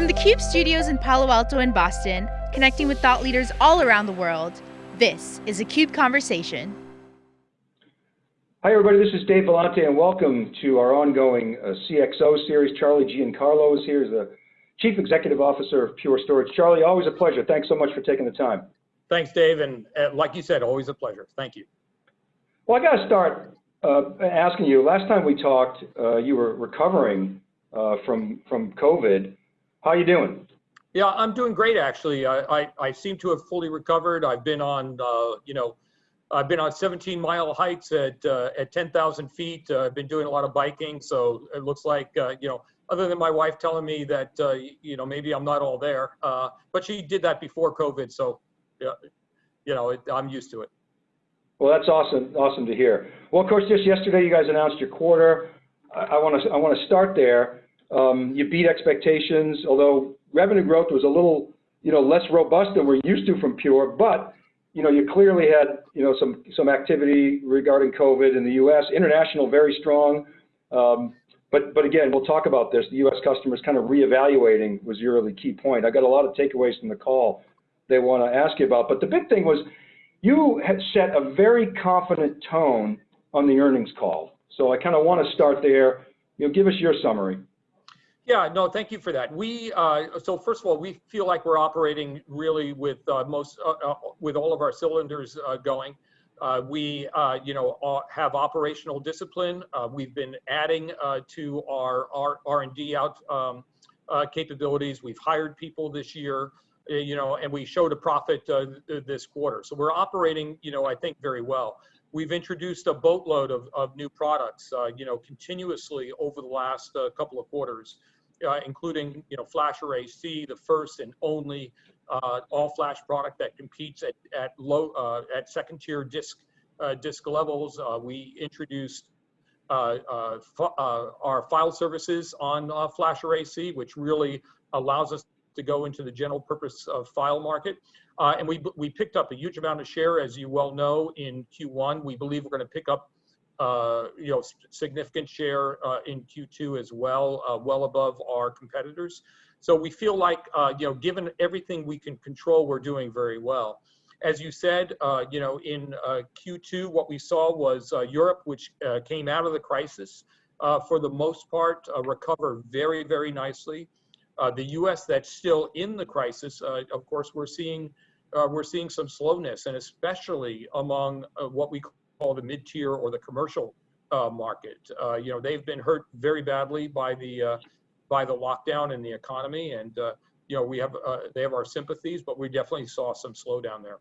From the CUBE studios in Palo Alto and Boston, connecting with thought leaders all around the world, this is a CUBE Conversation. Hi everybody, this is Dave Vellante and welcome to our ongoing uh, CXO series. Charlie Giancarlo is here, as the Chief Executive Officer of Pure Storage. Charlie, always a pleasure. Thanks so much for taking the time. Thanks, Dave, and uh, like you said, always a pleasure. Thank you. Well, I got to start uh, asking you. Last time we talked, uh, you were recovering uh, from from COVID. How are you doing? Yeah, I'm doing great actually. I, I, I seem to have fully recovered. I've been on, uh, you know, I've been on 17 mile hikes at uh, at 10,000 feet. Uh, I've been doing a lot of biking, so it looks like uh, you know, other than my wife telling me that uh, you know maybe I'm not all there, uh, but she did that before COVID, so yeah, you know, it, I'm used to it. Well, that's awesome, awesome to hear. Well, of course, just yesterday you guys announced your quarter. I want to I want to start there. Um, you beat expectations, although revenue growth was a little, you know, less robust than we're used to from Pure. But, you know, you clearly had, you know, some some activity regarding COVID in the U.S. International, very strong. Um, but but again, we'll talk about this. The U.S. customers kind of reevaluating was your really key point. I got a lot of takeaways from the call they want to ask you about. But the big thing was you had set a very confident tone on the earnings call. So I kind of want to start there. You know, give us your summary. Yeah, no, thank you for that. We uh, so first of all, we feel like we're operating really with uh, most uh, uh with all of our cylinders uh, going. Uh, we, you know, have operational discipline. we've been adding to our R and D out um, capabilities. We've hired people this year, you know, and we showed a profit this quarter. So we're operating, you know, I think very well. We've introduced a boatload of, of new products, you know, continuously over the last couple of quarters uh, including you know FlashArray//C, the first and only uh, all-flash product that competes at at low uh, at second-tier disk uh, disk levels. Uh, we introduced uh, our file services on FlashArray//C, which really allows us to go into the general purpose of file market. Uh, and we we picked up a huge amount of share, as you well know, in Q1. We believe we're going to pick up uh, you know, significant share uh, in Q2 as well, uh, well above our competitors. So we feel like, uh, you know, given everything we can control, we're doing very well. As you said, uh, you know, in Q2, what we saw was Europe, which came out of the crisis, for the most part, recover very, very nicely. the U.S. that's still in the crisis, of course, we're seeing uh, we're seeing some slowness, and especially among uh, what we call the mid-tier or the commercial uh, market. Uh, you know, they've been hurt very badly by the uh, by the lockdown in the economy, and uh, you know, we have they have our sympathies, but we definitely saw some slowdown there.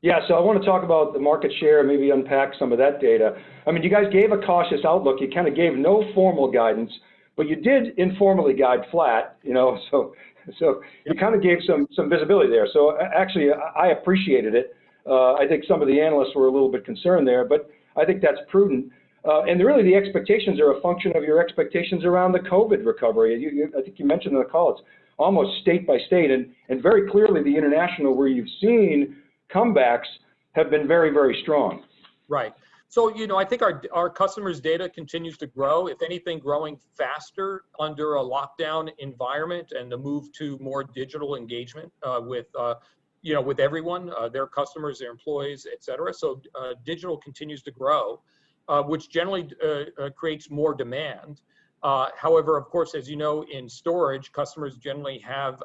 Yeah, so I want to talk about the market share, maybe unpack some of that data. I mean, you guys gave a cautious outlook. You kind of gave no formal guidance, but you did informally guide flat. You know, so so you kind of gave some some visibility there. So actually, I appreciated it. Uh, I think some of the analysts were a little bit concerned there, but I think that's prudent. Uh, and really, the expectations are a function of your expectations around the COVID recovery. You, you, I think you mentioned in the call, it's almost state by state, and, and very clearly the international, where you've seen comebacks, have been very, very strong. Right. So, you know, I think our, our customers' data continues to grow, if anything, growing faster under a lockdown environment and the move to more digital engagement uh, with uh, you know, with everyone, uh, their customers, their employees, et cetera. So uh, digital continues to grow, uh, which generally uh, creates more demand. However, of course, as you know, in storage, customers generally have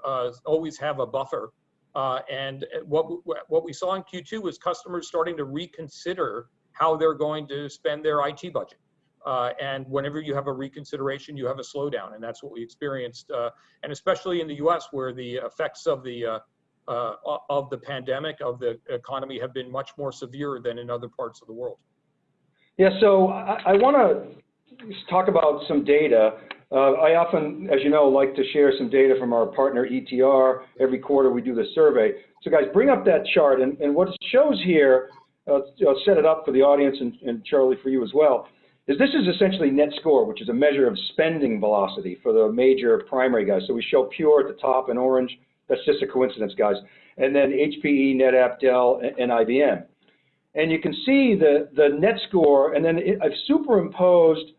always have a buffer. and what, what we saw in Q2 was customers starting to reconsider how they're going to spend their IT budget. Uh, and whenever you have a reconsideration, you have a slowdown, and that's what we experienced. Uh, and especially in the U.S., where the effects of the uh, uh, of the pandemic, of the economy, have been much more severe than in other parts of the world. Yeah, so I, I want to talk about some data. Uh, I often, as you know, like to share some data from our partner ETR. Every quarter we do the survey. So guys, bring up that chart. And, and what it shows here, uh, I'll set it up for the audience and, and Charlie for you as well, is this is essentially net score, which is a measure of spending velocity for the major primary guys. So we show Pure at the top in orange, that's just a coincidence, guys. And then HPE, NetApp, Dell, and IBM. And you can see the, the net score, and then it, I've superimposed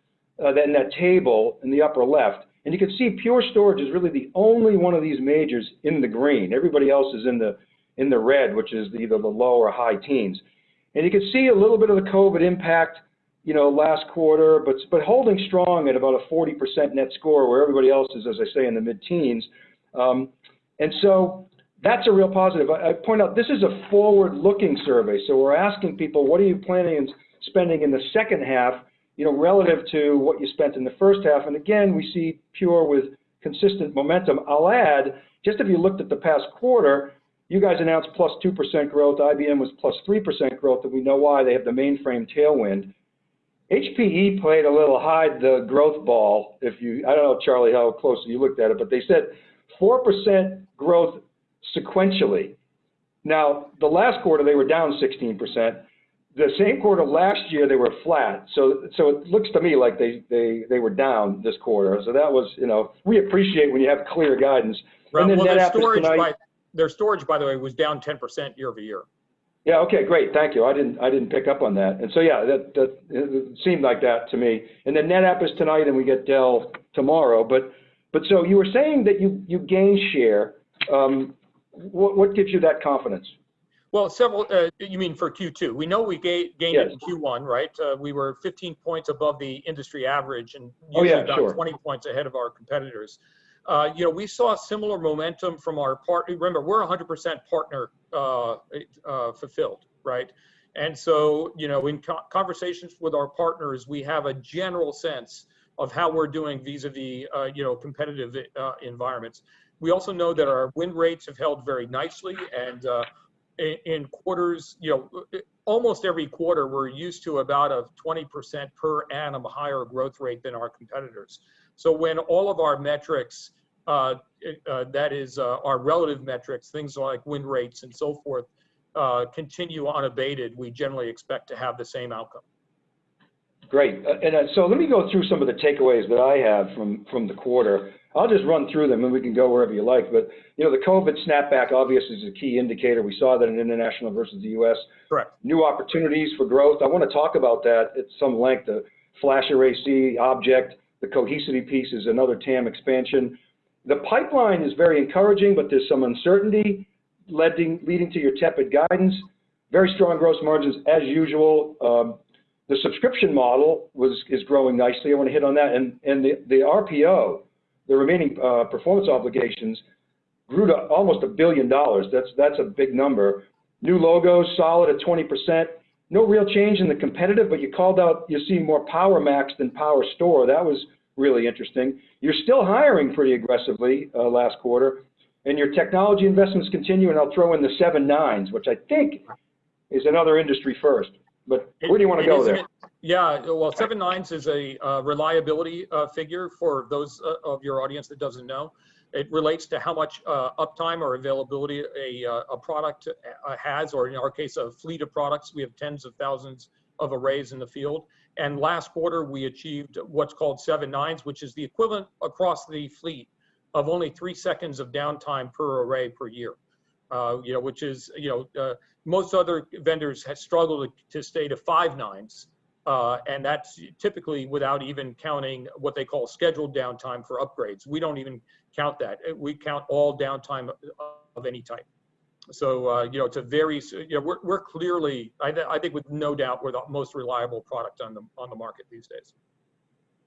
uh, that in that table in the upper left, And you can see Pure Storage is really the only one of these majors in the green. Everybody else is in the, in the red, which is either the low or high teens. And you can see a little bit of the COVID impact, you know, last quarter, but, but holding strong at about a 40% net score where everybody else is, as I say, in the mid-teens. Um, and so that's a real positive. I, I point out this is a forward-looking survey, so we're asking people, what are you planning on spending in the second half, you know, relative to what you spent in the first half? And again, we see Pure with consistent momentum. I'll add, just if you looked at the past quarter, you guys announced plus 2% growth. IBM was plus 3% growth, and we know why. They have the mainframe tailwind. HPE played a little hide the growth ball. If you, I don't know, Charlie, how closely you looked at it, but they said 4% growth sequentially. Now, the last quarter, they were down 16%. The same quarter last year, they were flat. So, so it looks to me like they, they, they were down this quarter. So that was, you know, we appreciate when you have clear guidance. Well, and then well, NetApp is storage, tonight- by, their storage, by the way, was down 10% year over year. Yeah, okay, great, thank you. I didn't, I didn't pick up on that. And so, yeah, that, that, it seemed like that to me. And then NetApp is tonight and we get Dell tomorrow. But, but so you were saying that you, you gained share. Um, what, what gives you that confidence? Well, several, uh, you mean for Q2? We know we ga- gained it in Q1, right? Uh, we were 15 points above the industry average and Oh, usually yeah, about sure. 20 points ahead of our competitors. Uh, you know, we saw similar momentum from our partner. Remember, we're 100% partner uh, uh, fulfilled, right? And so, you know, in co- conversations with our partners, we have a general sense of how we're doing vis-a-vis, uh, you know, competitive uh, environments. We also know that our win rates have held very nicely, and uh, in, in quarters, you know, almost every quarter, we're used to about a 20% per annum higher growth rate than our competitors. So when all of our metrics, uh, uh, that is uh, our relative metrics, things like win rates and so forth, uh, continue unabated, we generally expect to have the same outcome. Great. Uh, And uh, so let me go through some of the takeaways that I have from, from the quarter. I'll just run through them and we can go wherever you like. But, you know, the COVID snapback obviously is a key indicator. We saw that in international versus the US. Correct. New opportunities for growth. I want to talk about that at some length. The flash array C object, the Cohesity piece is another TAM expansion. The pipeline is very encouraging, but there's some uncertainty leading, leading to your tepid guidance. Very strong gross margins as usual. Um, the subscription model was, is growing nicely. I want to hit on that. And, and the, the RPO, the remaining uh, performance obligations, grew to almost a billion dollars. That's, that's a big number. New logos, solid at 20%. No real change in the competitive, but you called out you see more PowerMax than Power Store. That was really interesting. You're still hiring pretty aggressively uh, last quarter, and your technology investments continue, and I'll throw in the seven nines, which I think is another industry first. But where do you want to It go there? an- Yeah, well, seven nines is a uh, reliability uh, figure for those uh, of your audience that doesn't know. It relates to how much uh, uptime or availability a, uh, a product uh, has, or in our case, a fleet of products. We have tens of thousands of arrays in the field. And last quarter, we achieved what's called seven nines, which is the equivalent across the fleet of only three seconds of downtime per array per year. Uh, you know, which is, you know, uh, most other vendors have struggled to stay to five nines. Uh, and that's typically without even counting what they call scheduled downtime for upgrades. We don't even count that. Uh, We count all downtime of- any type. So, uh, you know, it's a very, you know, we're, we're clearly, I, th- I think with no doubt, we're the most reliable product on the, on the market these days.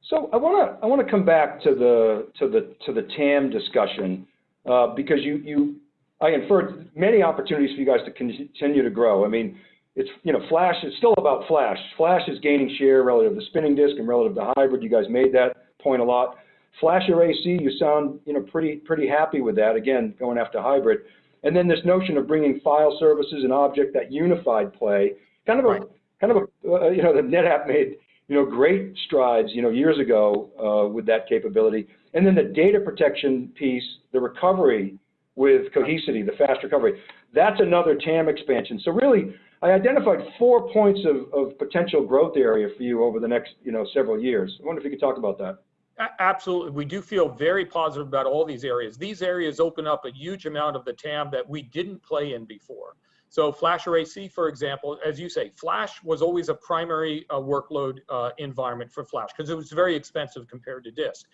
So I want to I want to come back to the to the to the TAM discussion uh, because you you I inferred many opportunities for you guys to continue to grow. I mean, it's you know Flash. It's still about Flash. Flash is gaining share relative to spinning disk and relative to hybrid. You guys made that point a lot. Flash Array C, you sound you know pretty pretty happy with that. Again, going after hybrid. And then this notion of bringing file services and object that unified play, kind of a Right. kind of a uh, you know the NetApp made you know, great strides, you know, years ago uh, with that capability. And then the data protection piece, the recovery with Cohesity, the fast recovery, that's another TAM expansion. So really, I identified four points of, of potential growth area for you over the next, you know, several years. I wonder if you could talk about that. Absolutely. We do feel very positive about all these areas. These areas open up a huge amount of the TAM that we didn't play in before. So FlashArray//C, for example, as you say, Flash was always a primary uh, workload uh, environment for Flash because it was very expensive compared to disk.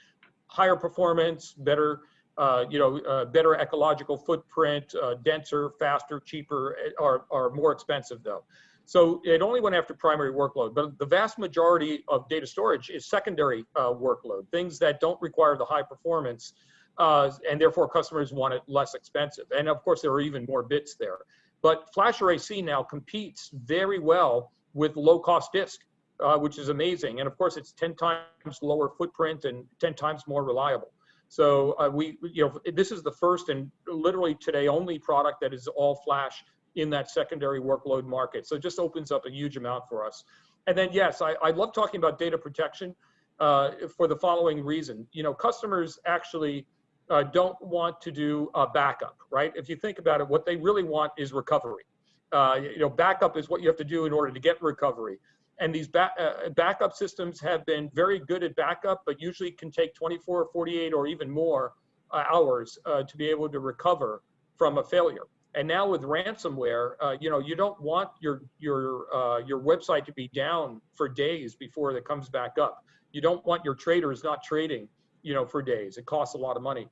higher performance, better, uh, you know, uh, better ecological footprint, uh, denser, faster, cheaper, eh, or, or more expensive though. So it only went after primary workload, but the vast majority of data storage is secondary uh, workload, things that don't require the high performance, and therefore customers want it less expensive. And of course, there are even more bits there. But FlashArray//C now competes very well with low-cost disk, uh, which is amazing. And of course, it's 10 times lower footprint and 10 times more reliable. So uh, we, you know, this is the first and literally today only product that is all flash in that secondary workload market. So it just opens up a huge amount for us. And then yes, I, I love talking about data protection uh, for the following reason. You know, customers actually uh, don't want to do a backup, right? If you think about it, what they really want is recovery. Uh, you know, backup is what you have to do in order to get recovery. And these uh, backup systems have been very good at backup, but usually can take 24, 48, or even more uh, hours uh, to be able to recover from a failure. And now with ransomware, uh, you know, you don't want your your uh, your website to be down for days before it comes back up. You don't want your traders not trading, you know, for days. It costs a lot of money.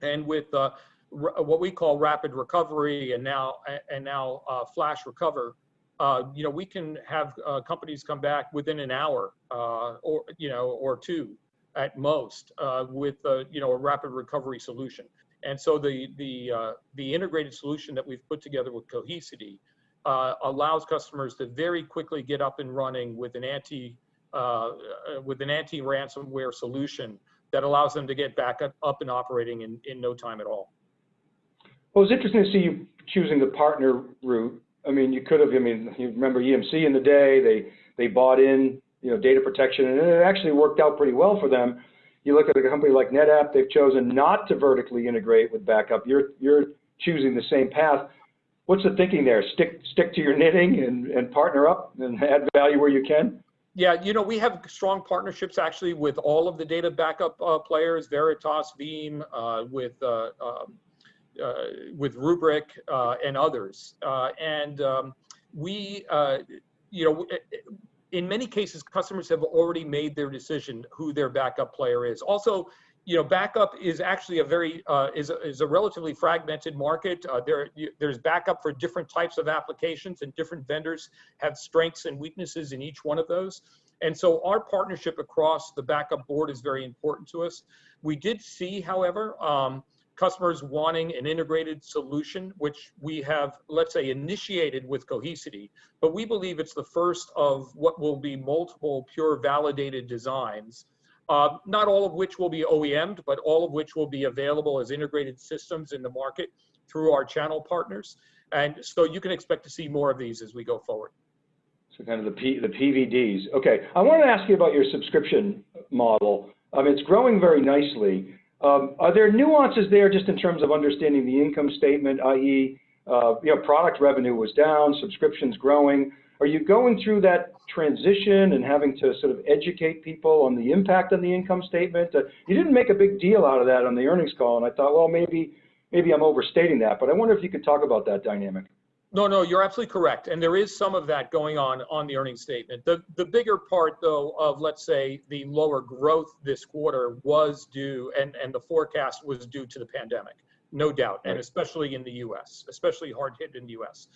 And with uh, what we call rapid recovery and now and now flash recover, uh, you know, we can have uh, companies come back within an hour or you know or two at most with you know a rapid recovery solution. And so the, the, uh, the integrated solution that we've put together with Cohesity uh, allows customers to very quickly get up and running with an anti, uh, uh with an anti-ransomware solution that allows them to get back up, and operating in, in no time at all. Well, it's interesting to see you choosing the partner route. I mean, you could have, I mean, you remember EMC in the day, they, they bought in, you know, data protection and it actually worked out pretty well for them you look at a company like NetApp, they've chosen not to vertically integrate with backup. You're, you're choosing the same path. What's the thinking there? Stick, stick to your knitting and, and partner up and add value where you can? Yeah, you know, we have strong partnerships actually with all of the data backup uh, players, Veritas, Veeam, uh, with uh, um, with Rubrik uh, and others. Uh, and um, we, you know, in many cases, customers have already made their decision who their backup player is. Also, you know, backup is actually a very uh, is a, is a relatively fragmented market. Uh, there there's backup for different types of applications, and different vendors have strengths and weaknesses in each one of those. And so, our partnership across the backup board is very important to us. We did see, however, um, customers wanting an integrated solution, which we have, let's say, initiated with Cohesity, but we believe it's the first of what will be multiple pure validated designs, uh, not all of which will be OEM'd, but all of which will be available as integrated systems in the market through our channel partners. And so you can expect to see more of these as we go forward. So kind of the, P, the PVDs. Okay, I wanted to ask you about your subscription model. Um, it's growing very nicely. Um, are there nuances there just in terms of understanding the income statement, i.e., uh, you know, product revenue was down, subscriptions growing. Are you going through that transition and having to sort of educate people on the impact on the income statement? Uh, you didn't make a big deal out of that on the earnings call, and I thought, well, maybe maybe I'm overstating that, but I wonder if you could talk about that dynamic. No, no, you're absolutely correct. And there is some of that going on on the earnings statement. The, the bigger part, though, of let's say the lower growth this quarter was due, and, and the forecast was due to the pandemic, no doubt, and especially in the US, especially hard hit in the US.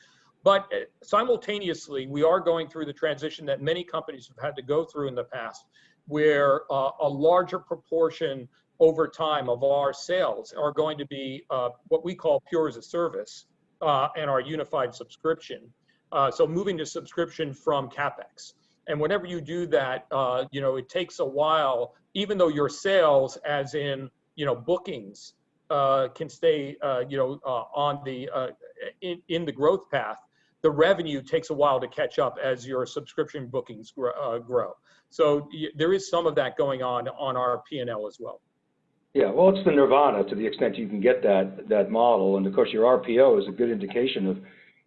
But uh, simultaneously, we are going through the transition that many companies have had to go through in the past, where uh, a larger proportion over time of our sales are going to be uh, what we call pure as a service uh, and our unified subscription. Uh, so moving to subscription from CapEx. And whenever you do that, uh, you know, it takes a while, even though your sales, as in, you know, bookings, uh, can stay, uh, you know, uh, on the, in, in the growth path, the revenue takes a while to catch up as your subscription bookings grow. grow. So there is some of that going on on our P&L as well. Yeah, well, it's the nirvana to the extent you can get that that model, and of course your RPO is a good indication of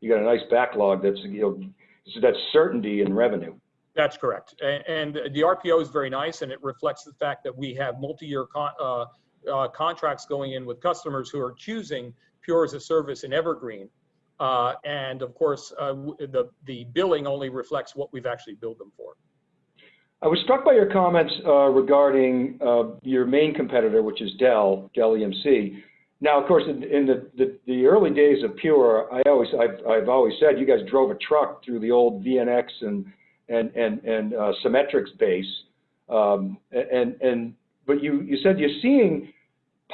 you got a nice backlog that's you know that's certainty in revenue. That's correct, and, the RPO is very nice, and it reflects the fact that we have multi-year con uh, uh, contracts going in with customers who are choosing Pure as a service in Evergreen, uh, and of course uh, the the billing only reflects what we've actually billed them for. I was struck by your comments uh, regarding uh, your main competitor, which is Dell, Dell EMC. Now, of course, in, in the, the, the, early days of Pure, I always, I've, I've always said you guys drove a truck through the old VNX and, and, and, and uh, Symmetrix base. Um, and, and, but you, you said you're seeing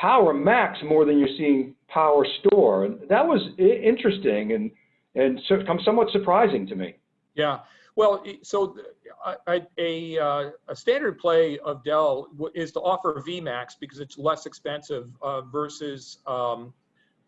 PowerMax more than you're seeing Power Store. And that was interesting and, and so, somewhat surprising to me. Yeah. Well, so a, a, uh, a, standard play of Dell is to offer VMAX because it's less expensive uh, versus um,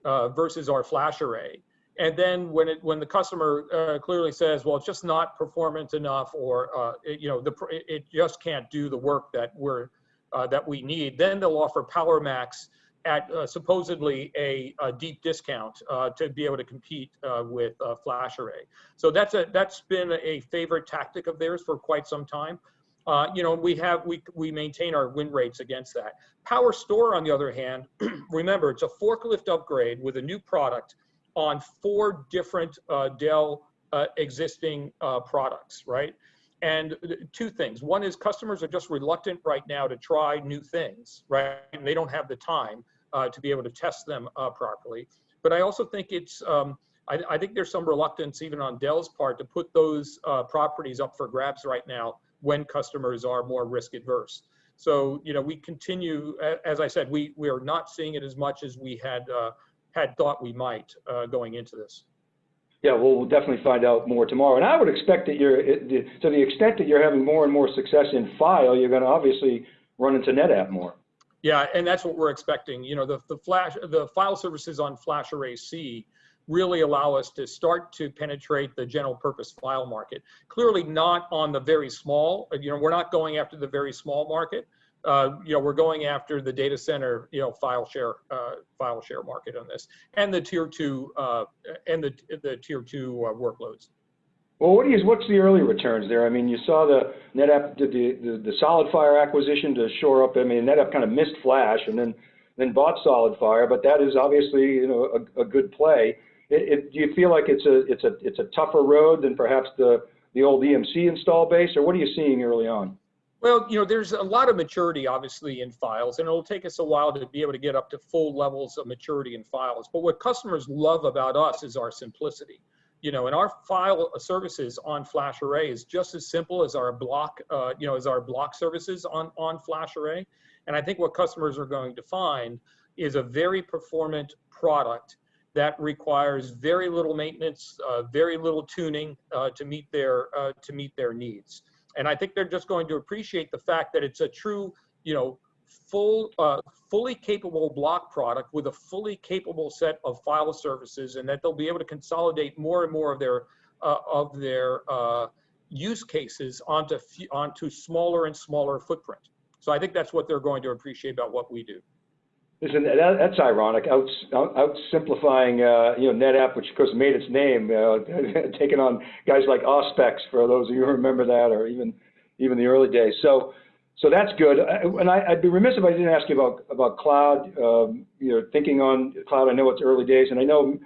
uh, versus our flash array. And then when it when the customer uh, clearly says, well, it's just not performant enough, or uh, it, you know, the it just can't do the work that we're uh, that we need, then they'll offer PowerMax at uh, supposedly a, a, deep discount uh, to be able to compete uh, with flash array. So that's a that's been a favorite tactic of theirs for quite some time. Uh, you know, we have we we maintain our win rates against that. PowerStore, on the other hand, remember it's a forklift upgrade with a new product on four different uh, Dell uh, existing products, right? And two things. One is customers are just reluctant right now to try new things, right? And they don't have the time uh, to be able to test them uh, properly. But I also think it's, um, I, I, think there's some reluctance even on Dell's part to put those uh, properties up for grabs right now when customers are more risk adverse. So, you know, we continue, as I said, we, we are not seeing it as much as we had, uh, had thought we might uh, going into this. Yeah, well, we'll definitely find out more tomorrow. And I would expect that you're, to the extent that you're having more and more success in file, you're going to obviously run into NetApp more. Yeah, and that's what we're expecting. You know, the, the flash, the file services on FlashArray//C really allow us to start to penetrate the general purpose file market. Clearly not on the very small, you know, we're not going after the very small market. Uh, you know, we're going after the data center, you know, file share, uh, file share market on this, and the tier two, uh, and the the tier two uh, workloads. Well, what is, what's the early returns there? I mean, you saw the NetApp the, the, the SolidFire acquisition to shore up. I mean, NetApp kind of missed Flash and then then bought SolidFire, but that is obviously you know a, a good play. It, it, do you feel like it's a it's a it's a tougher road than perhaps the the old EMC install base, or what are you seeing early on? Well, you know, there's a lot of maturity obviously in files, and it'll take us a while to be able to get up to full levels of maturity in files. But what customers love about us is our simplicity you know, and our file services on FlashArray is just as simple as our block, uh, you know, as our block services on, on FlashArray. And I think what customers are going to find is a very performant product that requires very little maintenance, uh, very little tuning uh, to meet their uh, to meet their needs. And I think they're just going to appreciate the fact that it's a true, you know, full, uh, fully capable block product with a fully capable set of file services and that they'll be able to consolidate more and more of their, uh, of their uh, use cases onto, onto smaller and smaller footprint. So I think that's what they're going to appreciate about what we do. Listen, that, that's ironic. Out, out, out simplifying, uh, you know, NetApp, which of course made its name, uh, taking on guys like Auspex, for those of you who remember that, or even even the early days. So, so that's good. And I, would be remiss if I didn't ask you about about cloud. Um, you know, thinking on cloud. I know it's early days, and I know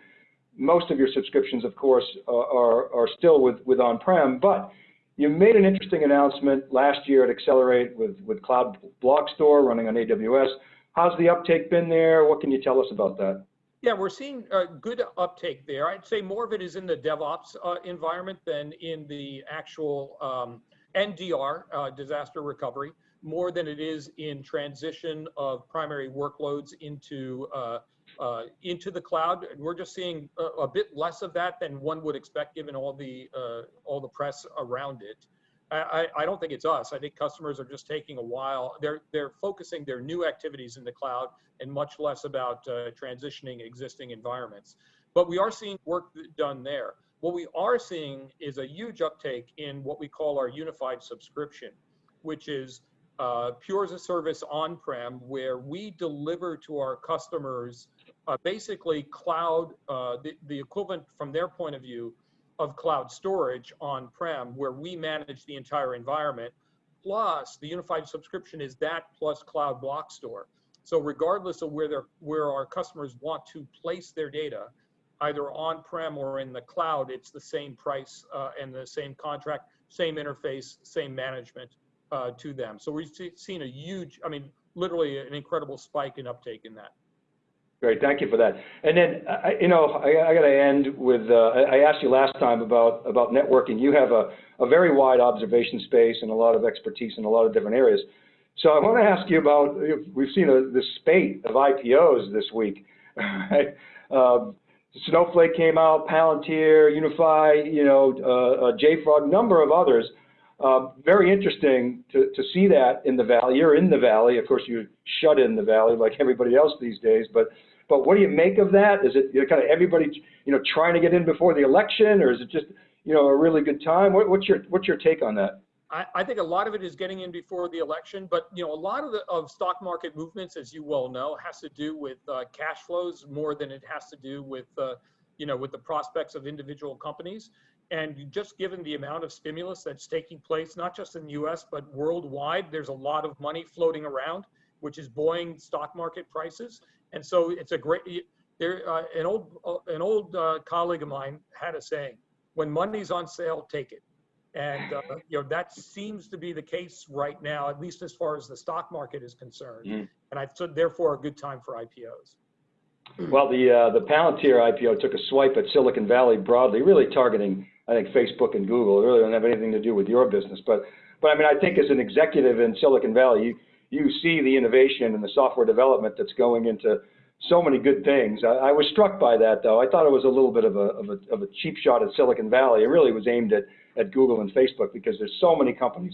most of your subscriptions, of course, uh, are are still with with on-prem. But you made an interesting announcement last year at Accelerate with with Cloud Block Store running on AWS. How's the uptake been there? What can you tell us about that? Yeah, we're seeing good uptake there. I'd say more of it is in the DevOps uh, environment than in the actual um, NDR, uh, disaster recovery, more than it is in transition of primary workloads into uh, uh, into the cloud. And we're just seeing a, a, bit less of that than one would expect given all the uh, all the press around it. I, I, don't think it's us. I think customers are just taking a while. They're they're focusing their new activities in the cloud and much less about uh, transitioning existing environments. But we are seeing work done there. What we are seeing is a huge uptake in what we call our unified subscription, which is uh, Pure as a service on-prem, where we deliver to our customers uh, basically cloud, uh, the, the equivalent from their point of view of cloud storage on-prem, where we manage the entire environment. Plus, the unified subscription is that plus cloud block store. So regardless of where, where our customers want to place their data, either on-prem or in the cloud, it's the same price uh, and the same contract, same interface, same management uh, to them. So we've se- seen a huge, I mean, literally an incredible spike in uptake in that. Great, thank you for that. And then, you know, I, I gotta end with, uh, I asked you last time about, about networking. You have a, a very wide observation space and a lot of expertise in a lot of different areas. So I want to ask you about, we've seen a, this spate of IPOs this week. right? Um, Snowflake came out, Palantir, Unity, you know, uh, uh, JFrog, number of others. Uh, very interesting to, to see that in the valley. You're in the valley, of course. You shut in the valley like everybody else these days. But but what do you make of that? Is it you know, kind of everybody you know trying to get in before the election, or is it just you know a really good time? What, what's your what's your take on that? I, I think a lot of it is getting in before the election, but you know, a lot of the of stock market movements, as you well know, has to do with uh, cash flows more than it has to do with uh, you know with the prospects of individual companies. And just given the amount of stimulus that's taking place, not just in the U.S. but worldwide, there's a lot of money floating around, which is buoying stock market prices. And so it's a great. There, uh, an old uh, an old uh, colleague of mine had a saying: "When money's on sale, take it." And, uh, you know, that seems to be the case right now, at least as far as the stock market is concerned. Mm. And I, so therefore, a good time for IPOs. Well, the uh, the Palantir IPO took a swipe at Silicon Valley broadly, really targeting, I think, Facebook and Google. Really don't have anything to do with your business, but but I mean, I think as an executive in Silicon Valley, you you see the innovation and the software development that's going into so many good things. I, I was struck by that, though. I thought it was a little bit of a, of a of a cheap shot at Silicon Valley. It really was aimed at at Google and Facebook because there's so many companies,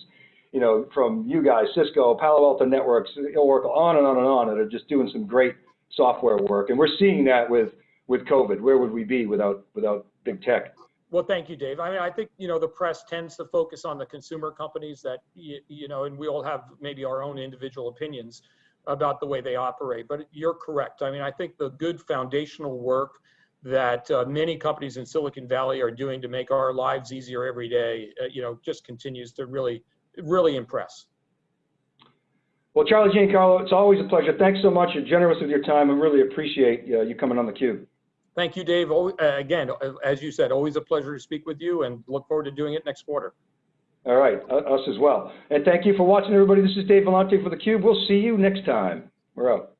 you know, from you guys, Cisco, Palo Alto Networks, Oracle, on and on and on, that are just doing some great software work. And we're seeing that with with COVID. Where would we be without without big tech? Well, thank you, Dave. I mean, I think, you know, the press tends to focus on the consumer companies that, you, you know, and we all have maybe our own individual opinions about the way they operate. But you're correct. I mean, I think the good foundational work that uh, many companies in Silicon Valley are doing to make our lives easier every day, uh, you know, just continues to really, really impress. Well, Charlie Giancarlo, it's always a pleasure. Thanks so much. You're generous with your time. I really appreciate uh, you coming on the cube. Thank you, Dave. Uh, Again, uh, as you said, always a pleasure to speak with you and look forward to doing it next quarter. All right, us as well. And thank you for watching, everybody. This is Dave Vellante for theCUBE. We'll see you next time. We're out.